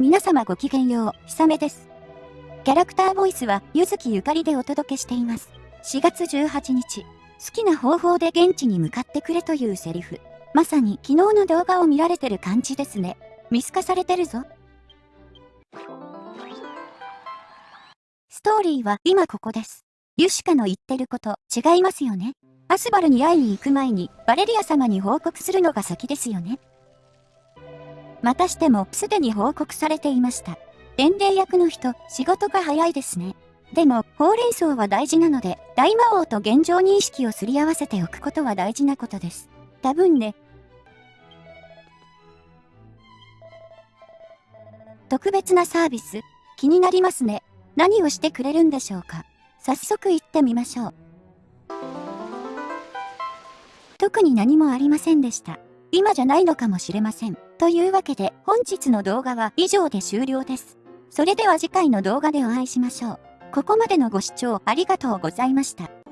皆様ごきげんよう、ひさめです。キャラクターボイスは、ゆずきゆかりでお届けしています。4月18日、好きな方法で現地に向かってくれというセリフ。まさに昨日の動画を見られてる感じですね。見透かされてるぞ。ストーリーは今ここです。ユシカの言ってること違いますよね。アスバルに会いに行く前にバレリア様に報告するのが先ですよね。またしてもすでに報告されていました。伝令役の人、仕事が早いですね。でも、ほうれん草は大事なので、大魔王と現状認識をすり合わせておくことは大事なことです。多分ね。特別なサービス、気になりますね。何をしてくれるんでしょうか。早速行ってみましょう。特に何もありませんでした。今じゃないのかもしれません。というわけで本日の動画は以上で終了です。それでは次回の動画でお会いしましょう。ここまでのご視聴ありがとうございました。